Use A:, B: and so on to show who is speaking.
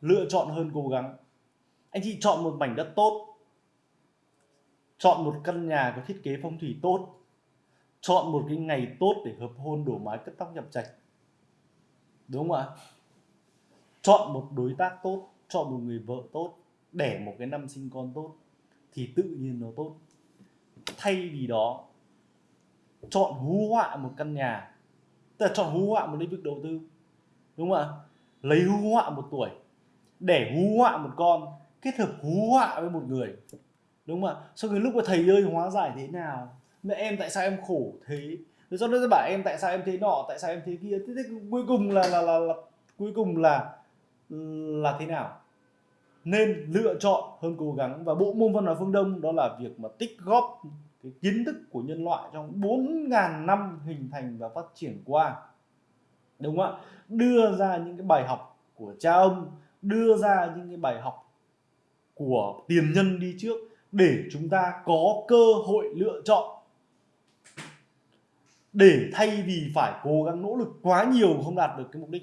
A: lựa chọn hơn cố gắng. Anh chị chọn một mảnh đất tốt, chọn một căn nhà có thiết kế phong thủy tốt, chọn một cái ngày tốt để hợp hôn đổ mái cất tóc nhập trạch. Đúng không ạ? Chọn một đối tác tốt, chọn một người vợ tốt, đẻ một cái năm sinh con tốt thì tự nhiên nó tốt. Thay vì đó, chọn hú họa một căn nhà, tức là chọn hú họa một lĩnh vực đầu tư. Đúng không ạ? Lấy hú họa một tuổi để hú họa một con kết hợp hú họa với một người. Đúng không ạ? Sau cái lúc mà thầy ơi hóa giải thế nào? Mẹ em tại sao em khổ thế? Rồi sau đó bảo em tại sao em thế nọ tại sao em thế kia? Thế, thế cuối cùng là là, là là cuối cùng là là thế nào? Nên lựa chọn hơn cố gắng. Và bộ môn văn hóa phương Đông đó là việc mà tích góp cái kiến thức của nhân loại trong 4.000 năm hình thành và phát triển qua. Đúng không ạ? Đưa ra những cái bài học của cha ông đưa ra những cái bài học của tiền nhân đi trước để chúng ta có cơ hội lựa chọn. Để thay vì phải cố gắng nỗ lực quá nhiều không đạt được cái mục đích.